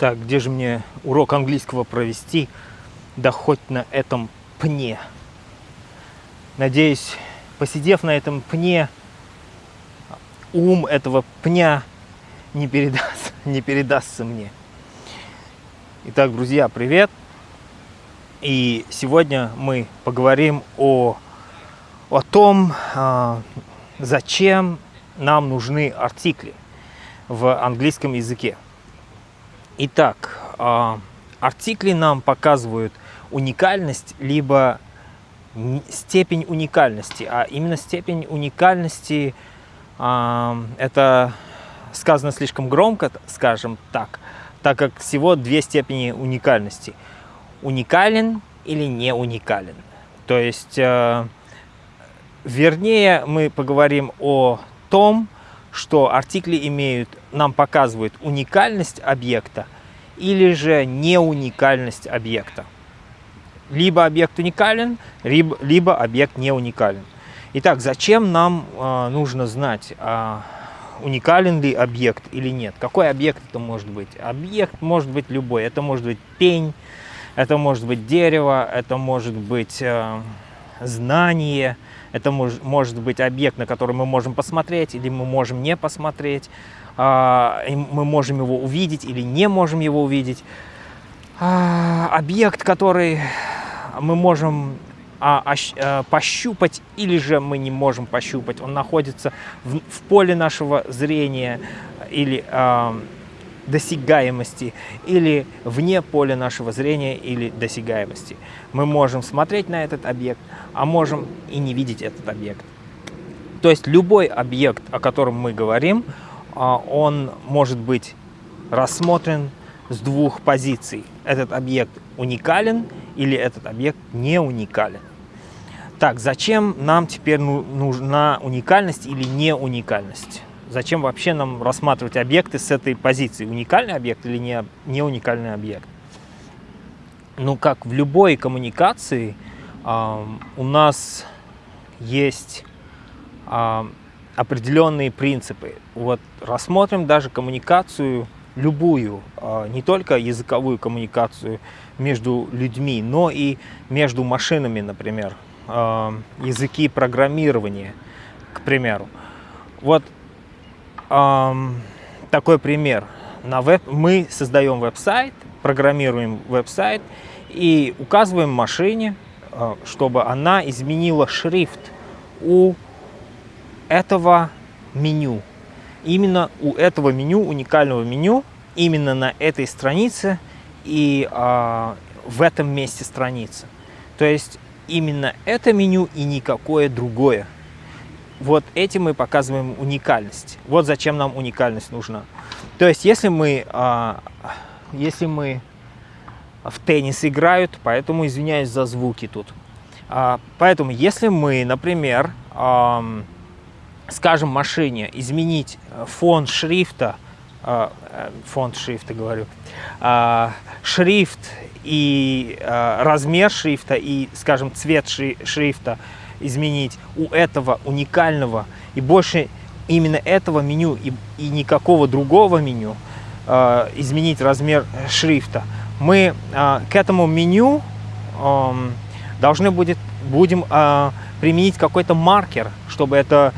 Так, где же мне урок английского провести? Да хоть на этом пне. Надеюсь, посидев на этом пне, ум этого пня не, передаст, не передастся мне. Итак, друзья, привет! И сегодня мы поговорим о, о том, а, зачем нам нужны артикли в английском языке. Итак, а, артикли нам показывают уникальность, либо степень уникальности. А именно степень уникальности, а, это сказано слишком громко, скажем так, так как всего две степени уникальности. Уникален или не уникален. То есть, а, вернее, мы поговорим о том, что артикли имеют, нам показывают уникальность объекта или же не уникальность объекта. Либо объект уникален, либо, либо объект не уникален. Итак, зачем нам э, нужно знать, э, уникален ли объект или нет? Какой объект это может быть? Объект может быть любой. Это может быть пень, это может быть дерево, это может быть э, знание, это мож, может быть объект, на который мы можем посмотреть или мы можем не посмотреть. А, мы можем его увидеть или не можем его увидеть. А, объект, который мы можем а, пощупать или же мы не можем пощупать. Он находится в, поле нашего зрения или досягаемости или вне поля нашего зрения или досягаемости. Мы можем смотреть на этот объект, а можем и не видеть этот объект. То есть любой объект, о котором мы говорим, а, он может быть рассмотрен с двух позиций. Этот объект уникален или этот объект не уникален. Так, зачем нам теперь ну, нужна уникальность или не уникальность? Зачем вообще нам рассматривать объекты с этой позиции? Уникальный объект или не, не уникальный объект? Ну, как в любой коммуникации, э, у нас есть э, определенные принципы. Вот рассмотрим даже коммуникацию любую, э, не только языковую коммуникацию между людьми, но и между машинами, например, э, языки программирования, к примеру. Вот такой пример. На веб, мы создаем веб-сайт, программируем веб-сайт и указываем машине, э, чтобы она изменила шрифт у этого меню. Именно у этого меню, уникального меню, именно на этой странице и э, в этом месте страницы. То есть именно это меню и никакое другое. Вот этим мы показываем уникальность. Вот зачем нам уникальность нужна. То есть, если мы, а, если мы в теннис играют, поэтому извиняюсь за звуки тут. А, поэтому, если мы, например, а, скажем машине изменить фон шрифта, а, э, фонд шрифта говорю, а, шрифт и а, размер шрифта и, скажем, цвет шрифта изменить у этого уникального и больше именно этого меню и, и никакого другого меню э, изменить размер шрифта. Мы э, к этому меню э, должны будет, будем э, применить какой-то маркер, чтобы это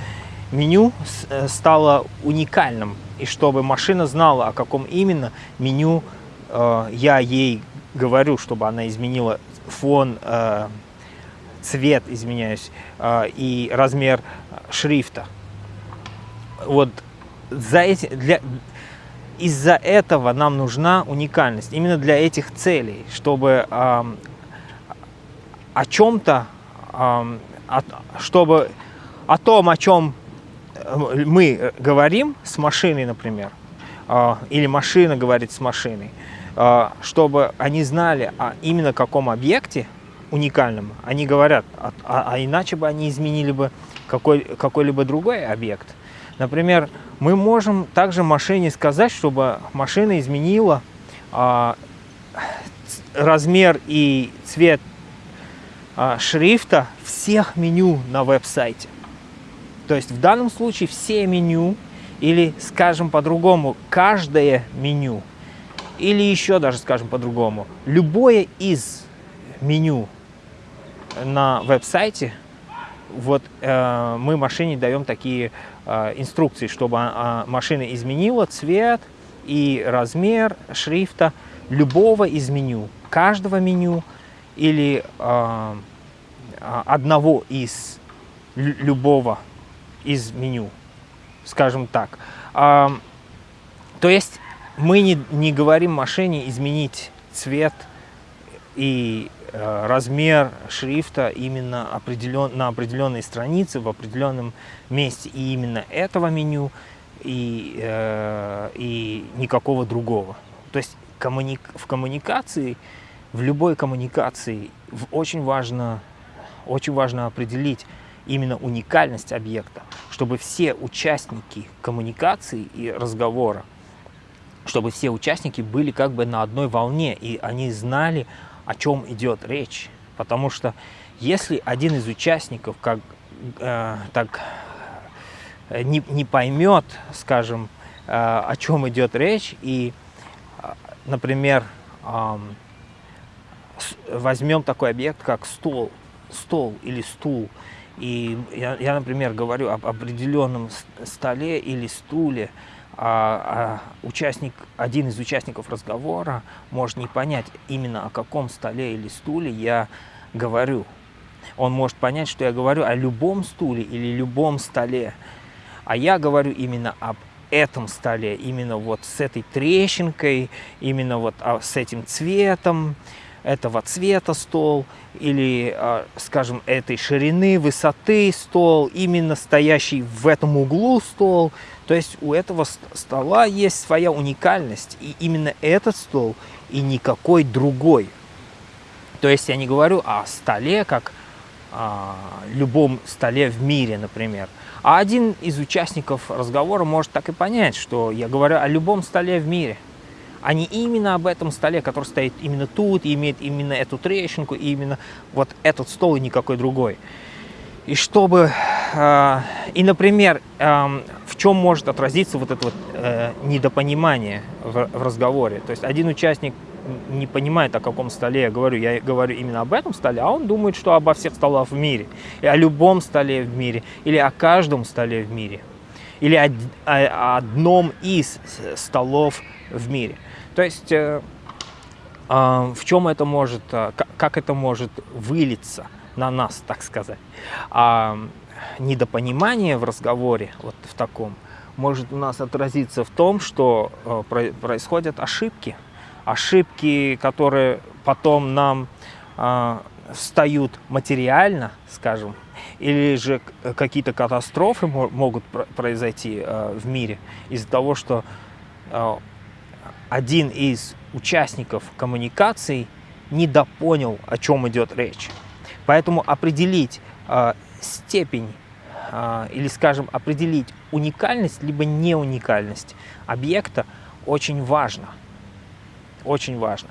меню э, стало уникальным и чтобы машина знала, о каком именно меню э, я ей говорю, чтобы она изменила фон э, цвет, изменяюсь, а, и размер шрифта. Вот за эти, для, из-за этого нам нужна уникальность, именно для этих целей, чтобы э, о чем-то, э, чтобы о том, о чем мы говорим с машиной, например, э, или машина говорит с машиной, э, чтобы они знали о именно каком объекте уникальным, они говорят, а, а, а иначе бы они изменили бы какой-либо какой другой объект. Например, мы можем также машине сказать, чтобы машина изменила а, размер и цвет а, шрифта всех меню на веб-сайте. То есть в данном случае все меню или, скажем по-другому, каждое меню Или еще даже, скажем по-другому, любое из меню на веб-сайте, вот э, мы машине даем такие э, инструкции, чтобы э, машина изменила цвет и размер шрифта любого из меню, каждого меню или э, одного из любого из меню, скажем так. Э, то есть мы не, не говорим машине изменить цвет и размер шрифта именно определен, на определенной странице, в определенном месте. И именно этого меню, и, э, и никакого другого. То есть коммуни в коммуникации, в любой коммуникации очень важно, очень важно определить именно уникальность объекта, чтобы все участники коммуникации и разговора чтобы все участники были как бы на одной волне, и они знали, о чем идет речь. Потому что если один из участников как, э, так э, не, не поймет, скажем, э, о чем идет речь, и, э, например, э, возьмем такой объект, как стол, стол или стул, и я, я например, говорю об определенном столе или стуле, участник, один из участников разговора может не понять именно о каком столе или стуле я говорю. Он может понять, что я говорю о любом стуле или любом столе, а я говорю именно об этом столе, именно вот с этой трещинкой, именно вот а, с этим цветом, этого цвета стол или, а, скажем, этой ширины, высоты стол, именно стоящий в этом углу стол. То есть у этого стола есть своя уникальность, и именно этот стол и никакой другой. То есть я не говорю о столе, как о любом столе в мире, например. А один из участников разговора может так и понять, что я говорю о любом столе в мире – а не именно об этом столе, который стоит именно тут, и имеет именно эту трещинку, и именно вот этот стол и никакой другой. И чтобы, э, и, например, чем может отразиться вот это вот э, недопонимание в, в разговоре. То есть один участник не понимает, о каком столе я говорю. Я говорю именно об этом столе, а он думает, что обо всех столах в мире. И о любом столе в мире, или о каждом столе в мире. Или о, о одном из столов в мире. То есть э, э, в чем это может, э, как это может вылиться на нас, так сказать. А недопонимание в разговоре, вот в таком, может у нас отразиться в том, что э, происходят ошибки. Ошибки, которые потом нам э, встают материально, скажем, или же какие-то катастрофы могут произойти э, в мире из-за того, что э, один из участников коммуникаций недопонял, о чем идет речь. Поэтому определить степень э, или, скажем, определить уникальность либо не уникальность объекта очень важно. Очень важно.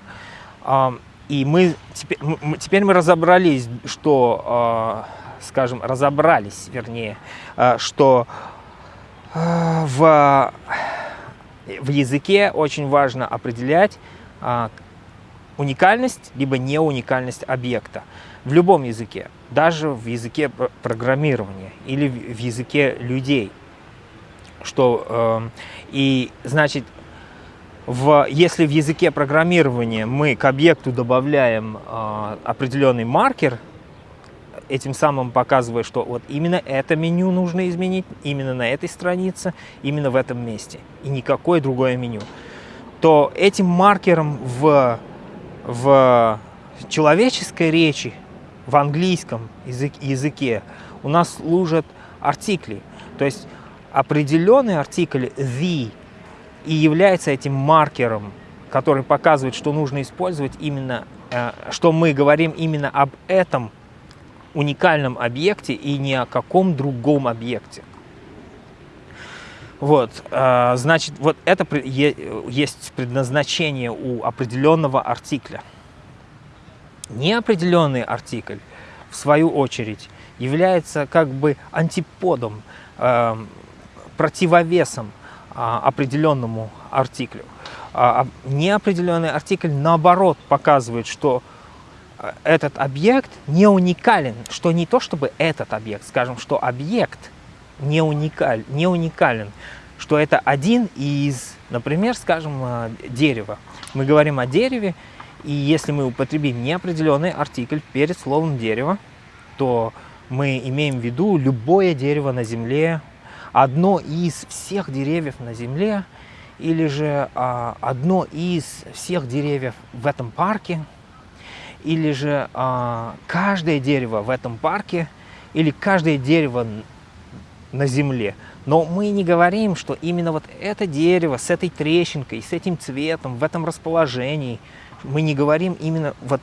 Э, и мы теперь, мы теперь мы разобрались, что, э, скажем, разобрались, вернее, что в в языке очень важно определять а, уникальность, либо не уникальность объекта. В любом языке, даже в языке программирования или в языке людей. Что, э, и, значит, в, если в языке программирования мы к объекту добавляем э, определенный маркер, этим самым показывая, что вот именно это меню нужно изменить, именно на этой странице, именно в этом месте, и никакое другое меню, то этим маркером в, в человеческой речи, в английском язык, языке у нас служат артикли. То есть определенный артикль the и является этим маркером, который показывает, что нужно использовать именно, э, что мы говорим именно об этом уникальном объекте и ни о каком другом объекте. Вот, а, значит, вот это есть предназначение у определенного артикля. Неопределенный артикль, в свою очередь, является как бы антиподом, а, противовесом а, определенному артиклю. А, неопределенный артикль, наоборот, показывает, что э, этот объект не уникален, что не то чтобы этот объект, скажем, что объект не, уникаль, не уникален, что это один из, например, скажем, э, дерева. Мы говорим о дереве, и если мы употребим неопределенный артикль перед словом дерево, то мы имеем в виду любое дерево на Земле, одно из всех деревьев на Земле, или же а, одно из всех деревьев в этом парке, или же а, каждое дерево в этом парке, или каждое дерево на земле. Но мы не говорим, что именно вот это дерево с этой трещинкой, с этим цветом, в этом расположении, мы не говорим именно вот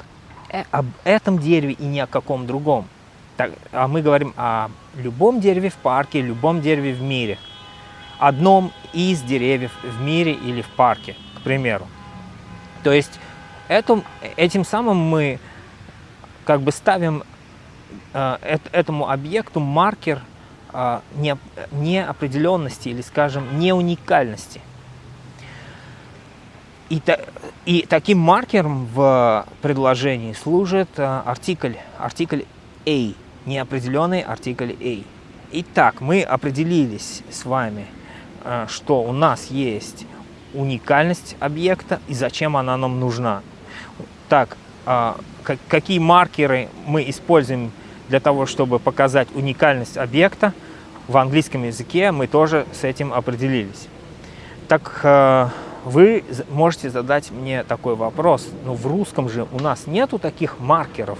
э, об этом дереве и ни о каком другом. Так, а мы говорим о любом дереве в парке, любом дереве в мире. Одном из деревьев в мире или в парке, к примеру. То есть этим, этим самым мы как бы ставим э, этому объекту маркер э, не, неопределенности или, скажем, не уникальности. И, и таким маркером в предложении служит э, артикль, артикль A – неопределенный артикль A. Итак, мы определились с вами, э, что у нас есть уникальность объекта и зачем она нам нужна. Так, а, какие маркеры мы используем для того, чтобы показать уникальность объекта, в английском языке мы тоже с этим определились. Так, э, вы можете задать мне такой вопрос, но в русском же у нас нету таких маркеров,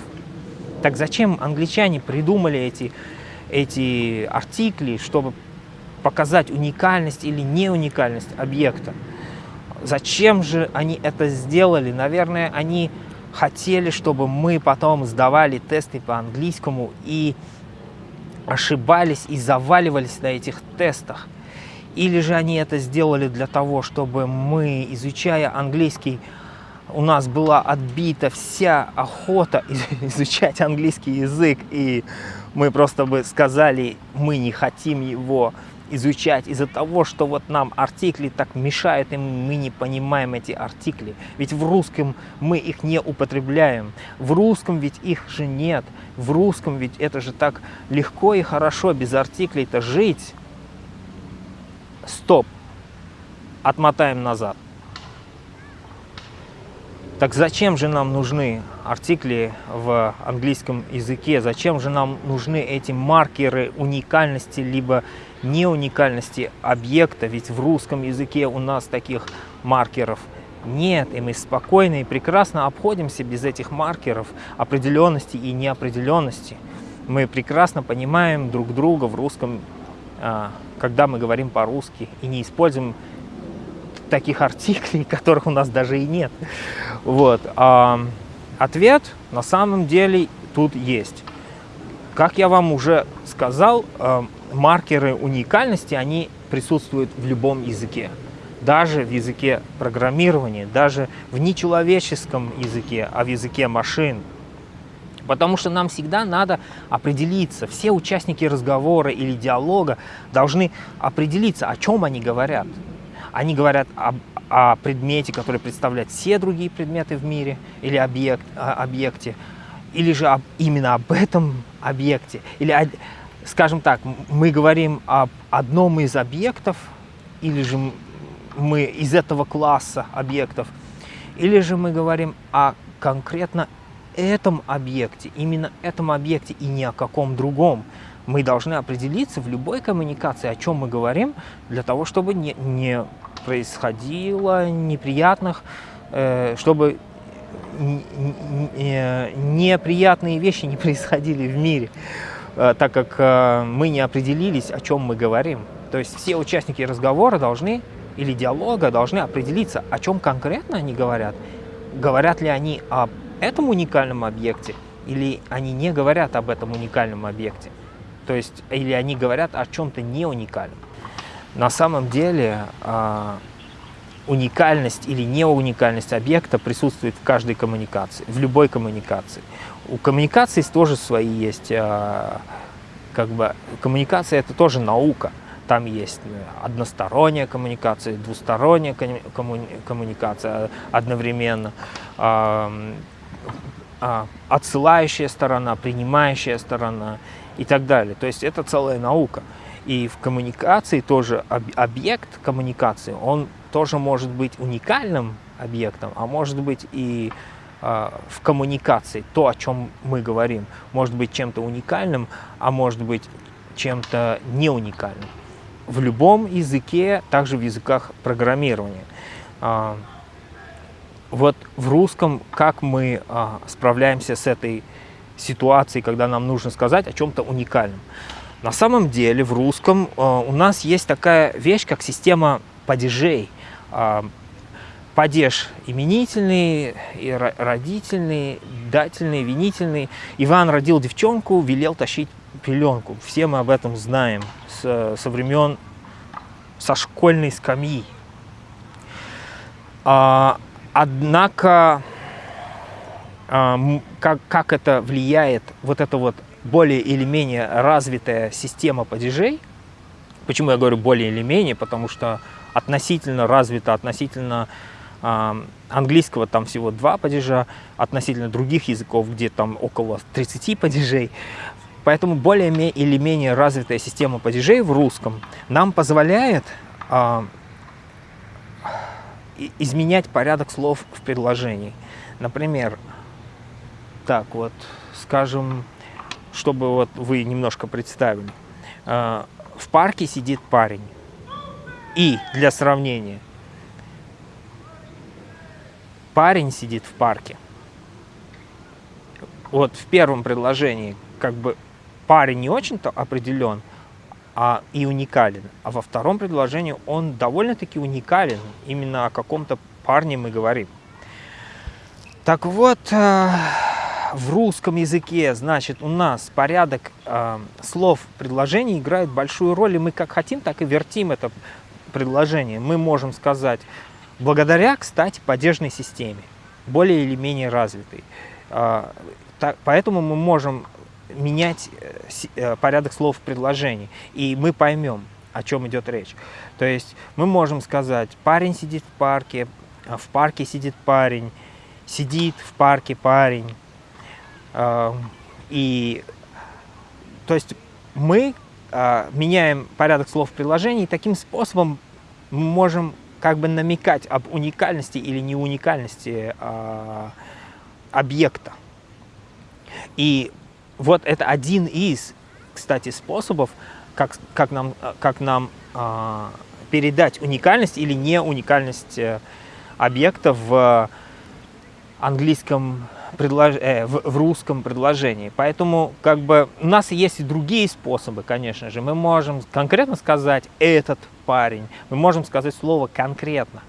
так зачем англичане придумали эти, эти артикли, чтобы показать уникальность или не уникальность объекта? Зачем же они это сделали? Наверное, они хотели, чтобы мы потом сдавали тесты по английскому и ошибались и заваливались на этих тестах. Или же они это сделали для того, чтобы мы, изучая английский, у нас была отбита вся охота изучать английский язык, и мы просто бы сказали, мы не хотим его изучать из-за того, что вот нам артикли так мешают, и мы не понимаем эти артикли. Ведь в русском мы их не употребляем. В русском ведь их же нет. В русском ведь это же так легко и хорошо без артиклей-то жить. Стоп. Отмотаем назад. Так зачем же нам нужны артикли в английском языке? Зачем же нам нужны эти маркеры уникальности либо не уникальности объекта? Ведь в русском языке у нас таких маркеров нет, и мы спокойно и прекрасно обходимся без этих маркеров определенности и неопределенности. Мы прекрасно понимаем друг друга в русском, а, когда мы говорим по-русски, и не используем таких артиклей, которых у нас даже и нет. Вот. А ответ на самом деле тут есть. Как я вам уже сказал, э, маркеры уникальности, они присутствуют в любом языке. Даже в языке программирования, даже в нечеловеческом языке, а в языке машин. Потому что нам всегда надо определиться, все участники разговора или диалога должны определиться, о чем они говорят. Они говорят об, о предмете, который представляет все другие предметы в мире или объект, объекте, или же об, именно об этом объекте. Или, скажем так, мы говорим об одном из объектов, или же мы из этого класса объектов, или же мы говорим о конкретно этом объекте, именно этом объекте и ни о каком другом. Мы должны определиться в любой коммуникации, о чем мы говорим, для того, чтобы не, не происходило неприятных, э, чтобы неприятные вещи не происходили в мире, э, так как э, мы не определились, о чем мы говорим. То есть все участники разговора должны или диалога должны определиться, о чем конкретно они говорят. Говорят ли они об этом уникальном объекте, или они не говорят об этом уникальном объекте. То есть, или они говорят о чем-то не уникальном. На самом деле а, уникальность или не уникальность объекта присутствует в каждой коммуникации, в любой коммуникации. У коммуникации тоже свои есть, а, как бы, коммуникация это тоже наука. там есть односторонняя коммуникация, двусторонняя коммуникация одновременно, отсылающая сторона, принимающая сторона и так далее. То есть это целая наука. И в коммуникации тоже объект коммуникации, он тоже может быть уникальным объектом, а может быть и э, в коммуникации, то, о чем мы говорим, может быть чем-то уникальным, а может быть чем-то не уникальным. В любом языке, также в языках программирования. Вот в русском, как мы э, справляемся с этой ситуацией, когда нам нужно сказать о чем-то уникальном. На самом деле в русском э, у нас есть такая вещь, как система падежей. Э, падеж именительный, и родительный, дательный, винительный. Иван родил девчонку, велел тащить пеленку. Все мы об этом знаем с, со времен со школьной скамьи. А, однако, а, как, как это влияет, вот это вот более или менее развитая система падежей. Почему я говорю более или менее? Потому что относительно развита, относительно э, английского там всего два падежа, относительно других языков, где там около 30 падежей. Поэтому более или менее развитая система падежей в русском нам позволяет э, изменять порядок слов в предложении. Например, так вот, скажем, чтобы вот вы немножко представили. А, в парке сидит парень. И для сравнения, парень сидит в парке. Вот в первом предложении как бы парень не очень-то определен а, и уникален. А во втором предложении он довольно-таки уникален. Именно о каком-то парне мы говорим. Так вот, а, в русском языке, значит, у нас порядок э, слов предложений играет большую роль, и мы как хотим, так и вертим это предложение. Мы можем сказать, благодаря, кстати, падежной системе, более или менее развитой. Э, так, поэтому мы можем менять э, порядок слов в предложении, и мы поймем, о чем идет речь. То есть мы можем сказать, парень сидит в парке, в парке сидит парень, сидит в парке парень, и то есть мы меняем порядок слов в предложении, и таким способом мы можем как бы намекать об уникальности или неуникальности э, объекта. И вот это один из, кстати, способов, как, как нам, как нам э, передать уникальность или не уникальность э, объекта в английском предлож... э, в, в русском предложении. Поэтому как бы у нас есть и другие способы, конечно же. Мы можем конкретно сказать «этот парень», мы можем сказать слово «конкретно»,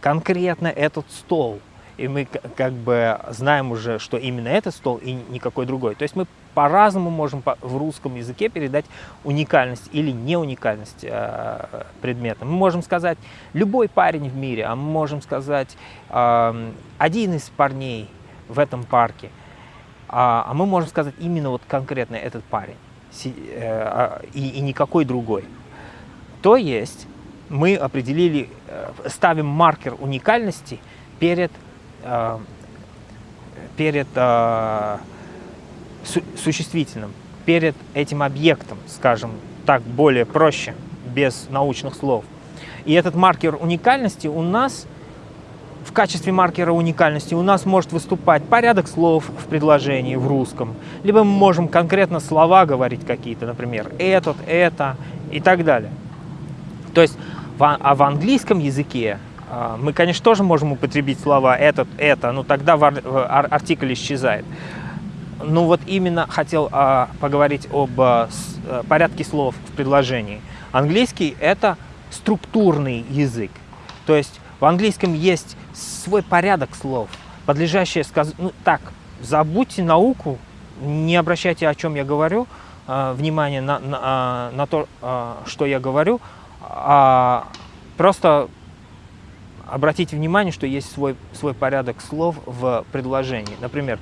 конкретно «этот стол». И мы как бы знаем уже, что именно этот стол и никакой другой. То есть мы по-разному можем в русском языке передать уникальность или не уникальность э, предмета. Мы можем сказать любой парень в мире, а мы можем сказать э, один из парней в этом парке. А, а мы можем сказать именно вот конкретно этот парень э, а, и, и никакой другой. То есть мы определили, э, ставим маркер уникальности перед, перед существительным, перед этим объектом, скажем так, более проще, без научных слов. И этот маркер уникальности у нас в качестве маркера уникальности у нас может выступать порядок слов в предложении в русском, либо мы можем конкретно слова говорить какие-то, например, этот, это и так далее. То есть, а в английском языке мы, конечно, тоже можем употребить слова этот, это, но тогда артикль исчезает. Ну вот именно хотел а, поговорить об а, порядке слов в предложении. Английский – это структурный язык. То есть в английском есть свой порядок слов, подлежащее сказать, ну так, забудьте науку, не обращайте, о чем я говорю, э, внимание на, на, на то, э, что я говорю, а просто обратите внимание, что есть свой, свой порядок слов в предложении. Например,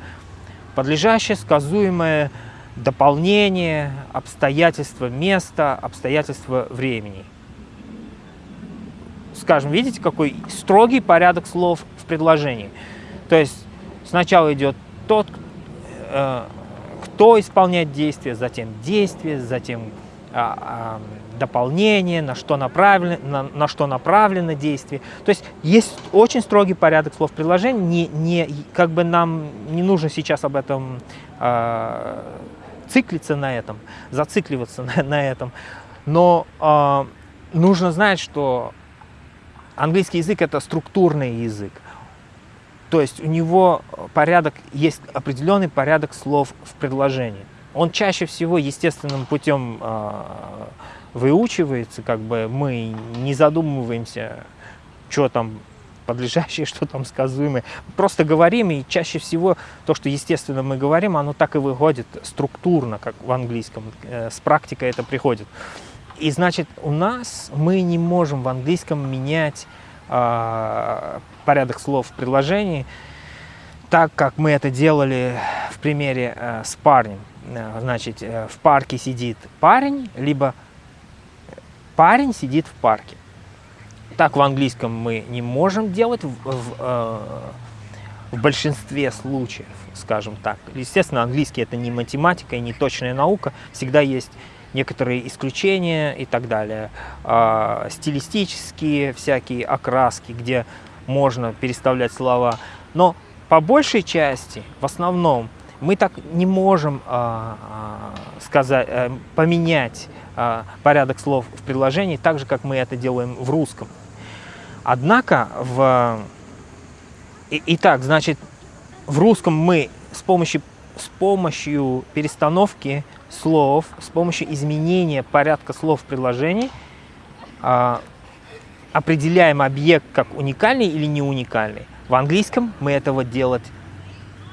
подлежащее, сказуемое, дополнение, обстоятельства места, обстоятельства времени. скажем, видите, какой строгий порядок слов в предложении. То есть сначала идет тот, э, кто исполняет действие, затем действие, затем а, а, дополнение, на что, направлено, на, на что направлено действие. То есть есть очень строгий порядок слов предложения, не, не, как бы нам не нужно сейчас об этом э, циклиться на этом, зацикливаться на, на этом, но э, нужно знать, что английский язык это структурный язык. То есть у него порядок, есть определенный порядок слов в предложении он чаще всего естественным путем э, выучивается, как бы мы не задумываемся, что там подлежащее, что там сказуемое. Просто говорим, и чаще всего то, что естественно мы говорим, оно так и выходит структурно, как в английском. Э, с практикой это приходит. И значит, у нас мы не можем в английском менять э, порядок слов в предложении, так как мы это делали в примере э, с парнем. Э, значит, э, в парке сидит парень, либо парень сидит в парке. Так в английском мы не можем делать в, в, э, в большинстве случаев, скажем так. Естественно, английский это не математика и не точная наука, всегда есть некоторые исключения и так далее. А, стилистические всякие окраски, где можно переставлять слова. Но по большей части, в основном, мы так не можем а, а, сказать, а, поменять порядок слов в предложении так же, как мы это делаем в русском. Однако, в... Итак, значит, в русском мы с помощью, с помощью перестановки слов, с помощью изменения порядка слов в предложении а, определяем объект как уникальный или не уникальный. В английском мы этого делать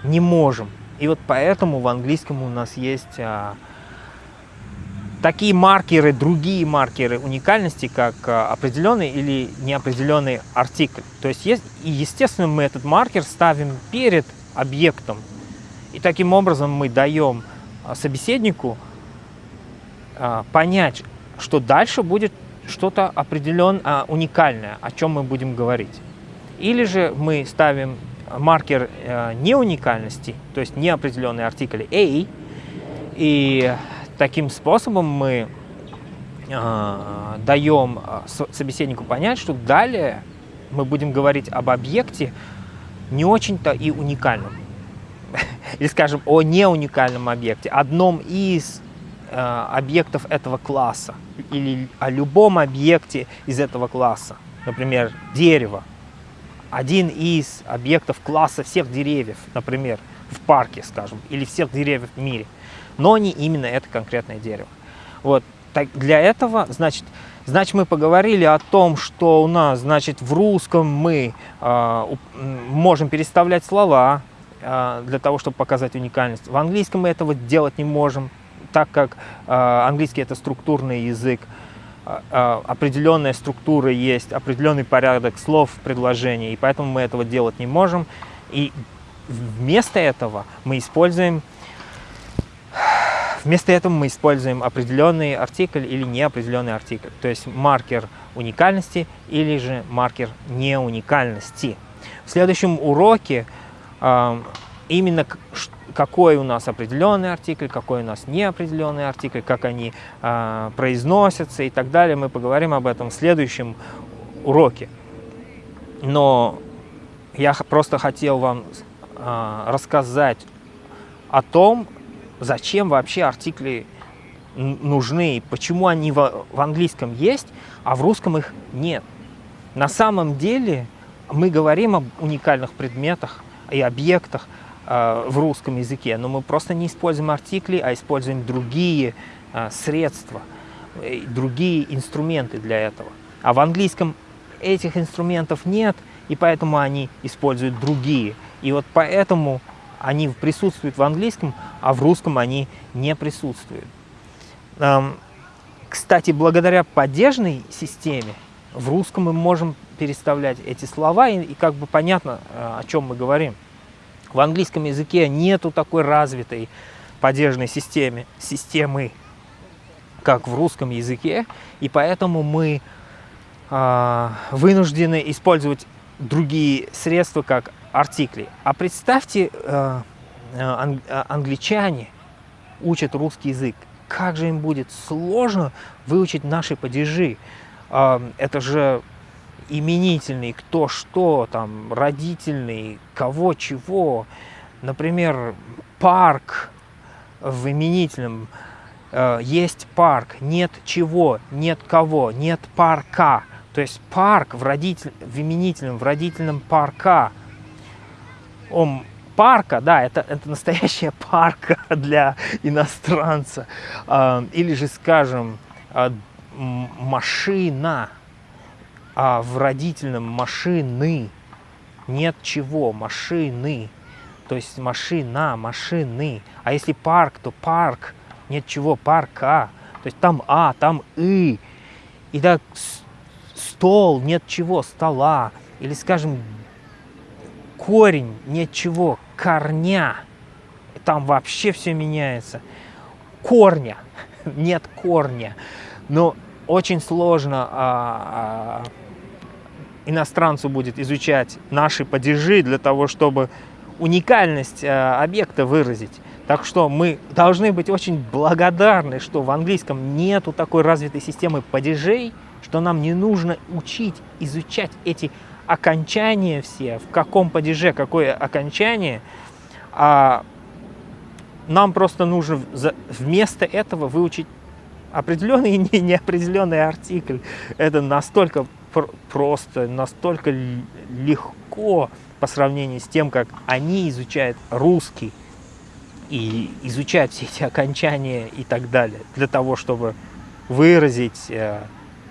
не можем. И вот поэтому в английском у нас есть а, такие маркеры, другие маркеры уникальности, как а, определенный или неопределенный артикль. То есть, есть, и естественно мы этот маркер ставим перед объектом. И таким образом мы даем а, собеседнику а, понять, что дальше будет что-то определенно а, уникальное, о чем мы будем говорить. Или же мы ставим маркер э, неуникальности, то есть неопределенный артикль A, и таким способом мы э, даем э, собеседнику понять, что далее мы будем говорить об объекте не очень-то и уникальном. Или, скажем, о неуникальном объекте, одном из э, объектов этого класса, или о любом объекте из этого класса, например, дерево, один из объектов класса всех деревьев, например, в парке, скажем, или всех деревьев в мире, но не именно это конкретное дерево. Вот, так, для этого, значит, значит, мы поговорили о том, что у нас, значит, в русском мы э, можем переставлять слова э, для того, чтобы показать уникальность. В английском мы этого делать не можем, так как э, английский это структурный язык. А, определенная структура есть, определенный порядок слов в предложении, и поэтому мы этого делать не можем. И вместо этого мы используем Вместо этого мы используем определенный артикль или неопределенный артикль, то есть маркер уникальности или же маркер неуникальности. В следующем уроке именно какой у нас определенный артикль, какой у нас неопределенный артикль, как они э, произносятся и так далее. Мы поговорим об этом в следующем уроке. Но я просто хотел вам э, рассказать о том, зачем вообще артикли нужны, почему они в, английском есть, а в русском их нет. На самом деле мы говорим об уникальных предметах и объектах, Э, в русском языке, но мы просто не используем артикли, а используем другие э, средства, другие инструменты для этого. А в английском этих инструментов нет, и поэтому они используют другие. И вот поэтому они присутствуют в английском, а в русском они не присутствуют. Кстати, благодаря падежной системе в русском мы можем переставлять эти слова, и, и как бы понятно, э, о чем мы говорим. В английском языке нету такой развитой падежной системы, системы, как в русском языке, и поэтому мы э, вынуждены использовать другие средства, как артикли. А представьте, э, ан англичане учат русский язык. Как же им будет сложно выучить наши падежи. Э, это же именительный, кто что, там, родительный, кого чего. Например, парк в именительном э, есть парк, нет чего, нет кого, нет парка. То есть парк в, родитель, в именительном, в родительном парка. Он парка, да, это, это настоящая парка для иностранца. Э, или же, скажем, э, машина а в родительном машины нет чего, машины. То есть машина, машины. А если парк, то парк. Нет чего, парка. То есть там А, там И. И так стол, нет чего, стола. Или, скажем, корень, нет чего, корня. Там вообще все меняется. Корня, нет корня. Но очень сложно а, а, иностранцу будет изучать наши падежи для того, чтобы уникальность э, объекта выразить. Так что мы должны быть очень благодарны, что в английском нету такой развитой системы падежей, что нам не нужно учить, изучать эти окончания все, в каком падеже какое окончание, а нам просто нужно вместо этого выучить определенный и неопределенный артикль. Это настолько просто, настолько легко по сравнению с тем, как они изучают русский и изучают все эти окончания и так далее, для того, чтобы выразить э,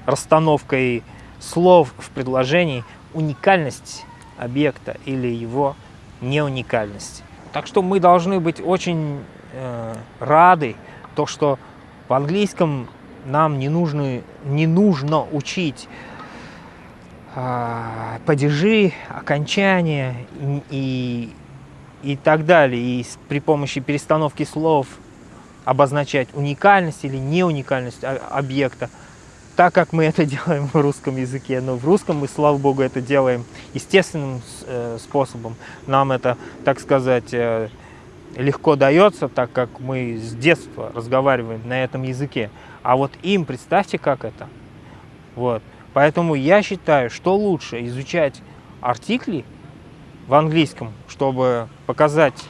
расстановкой слов в предложении уникальность объекта или его неуникальность. Так что мы должны быть очень э, рады, то, что в английском нам не нужно, не нужно учить а, падежи, окончания и, и, и так далее. И при помощи перестановки слов обозначать уникальность или неуникальность объекта, так как мы это делаем в русском языке. Но в русском мы, слава богу, это делаем естественным э, способом. Нам это, так сказать, э, легко дается, так как мы с детства разговариваем на этом языке. А вот им, представьте, как это. Вот. Поэтому я считаю, что лучше изучать артикли в английском, чтобы показать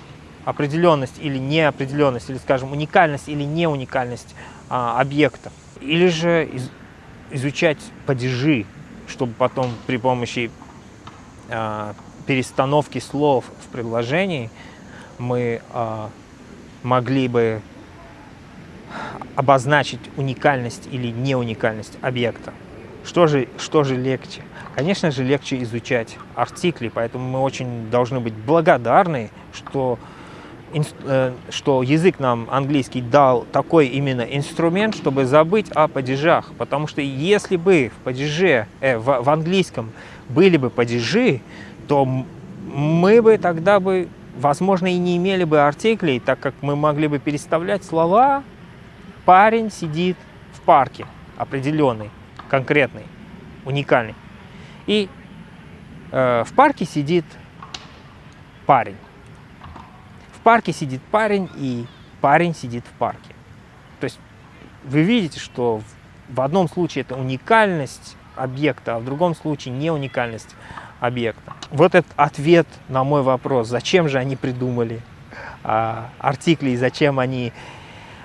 определенность или неопределенность, или, скажем, уникальность или неуникальность а, объекта. Или же из, изучать падежи, чтобы потом при помощи а, перестановки слов в предложении мы а, могли бы обозначить уникальность или неуникальность объекта. Что же, что же легче? Конечно же, легче изучать артикли, поэтому мы очень должны быть благодарны, что, э, что язык нам английский дал такой именно инструмент, чтобы забыть о падежах. Потому что если бы в падеже, э, в, в английском были бы падежи, то мы бы тогда бы, возможно, и не имели бы артиклей, так как мы могли бы переставлять слова «парень сидит в парке» определенный конкретный, уникальный. И э, в парке сидит парень. Парке сидит парень, и парень сидит в парке. То есть вы видите, что в одном случае это уникальность объекта, а в другом случае не уникальность объекта. Вот этот ответ на мой вопрос, зачем же они придумали а, артикли, и зачем они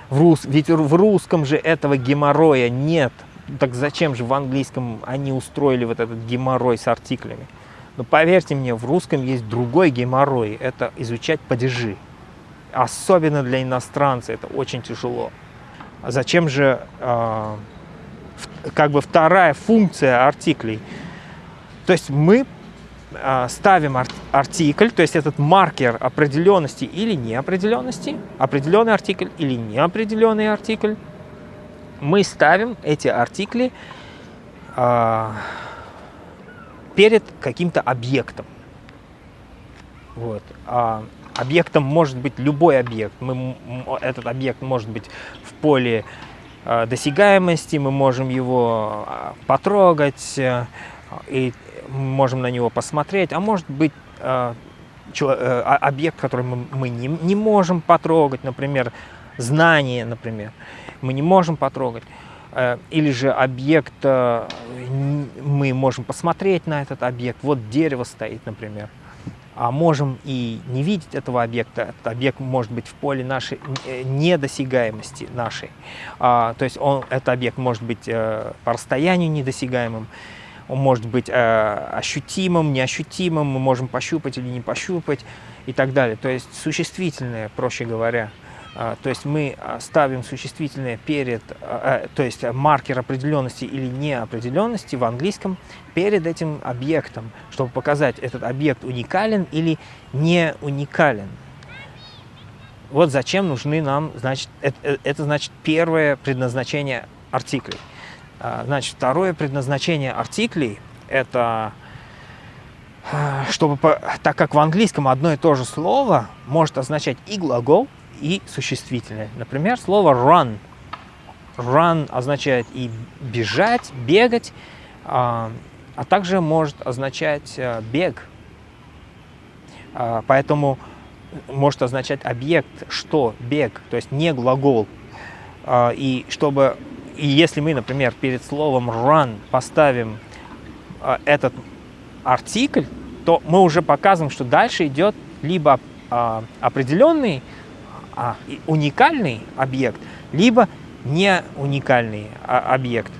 в рус... Ведь в русском же этого геморроя нет так зачем же в английском они устроили вот этот геморрой с артиклями? Но поверьте мне, в русском есть другой геморрой, это изучать падежи. Особенно для иностранца это очень тяжело. А зачем же э, как бы вторая функция артиклей? То есть мы э, ставим ар артикль, то есть этот маркер определенности или неопределенности, определенный артикль или неопределенный артикль, мы ставим эти артикли перед каким-то объектом. Вот. А объектом может быть любой объект. Мы, этот объект может быть в поле э, досягаемости, мы можем его а, потрогать, э, и можем на него посмотреть, а может быть а, объект, который мы, мы не, не можем потрогать, например, знание, например, мы не можем потрогать. Или же объект, мы можем посмотреть на этот объект, вот дерево стоит, например а можем и не видеть этого объекта. Этот объект может быть в поле нашей э, недосягаемости нашей. А, то есть он, этот объект может быть э, по расстоянию недосягаемым, он может быть э, ощутимым, неощутимым, мы можем пощупать или не пощупать и так далее. То есть существительное, проще говоря. А, то есть мы а, ставим существительное перед, а, то есть маркер определенности или неопределенности в английском перед этим объектом, чтобы показать, этот объект уникален или не уникален. Вот зачем нужны нам, значит, это, э, это значит первое предназначение артиклей. Значит, второе предназначение артиклей – это чтобы, так как в английском одно и то же слово может означать и глагол, и существительное. Например, слово run. Run означает и бежать, бегать, а, а также может означать а, бег. А, поэтому может означать объект, что, бег, то есть не глагол. А, и чтобы, и если мы, например, перед словом run поставим этот артикль, то мы уже показываем, что дальше идет либо определенный а, уникальный объект, либо не уникальный а, объект.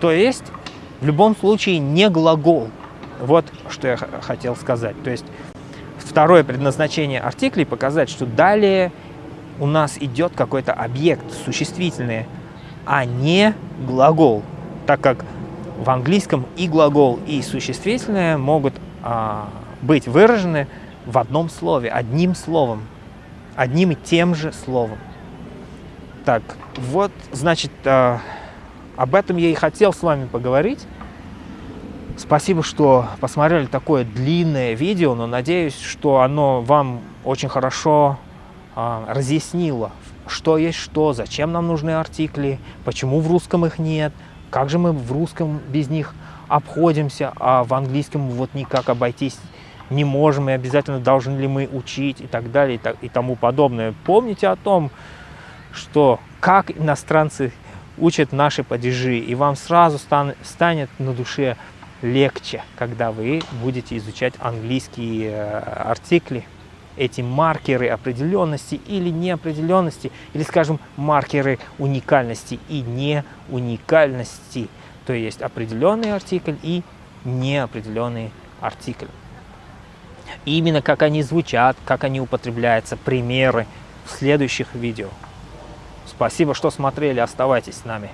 То есть в любом случае не глагол. Вот что я хотел сказать. То есть второе предназначение артиклей показать, что далее у нас идет какой-то объект существительный, а не глагол, так как в английском и глагол, и существительное могут а, быть выражены в одном слове, одним словом одним и тем же словом. Так, вот, значит, э, об этом я и хотел с вами поговорить. Спасибо, что посмотрели такое длинное видео, но надеюсь, что оно вам очень хорошо э, разъяснило, что есть что, зачем нам нужны артикли, почему в русском их нет, как же мы в русском без них обходимся, а в английском вот никак обойтись не можем и обязательно должны ли мы учить и так далее и, так, и тому подобное. Помните о том, что как иностранцы учат наши падежи, и вам сразу стан, станет на душе легче, когда вы будете изучать английские э, артикли, эти маркеры определенности или неопределенности, или, скажем, маркеры уникальности и неуникальности, то есть определенный артикль и неопределенный артикль именно как они звучат, как они употребляются, примеры в следующих видео. Спасибо, что смотрели, оставайтесь с нами.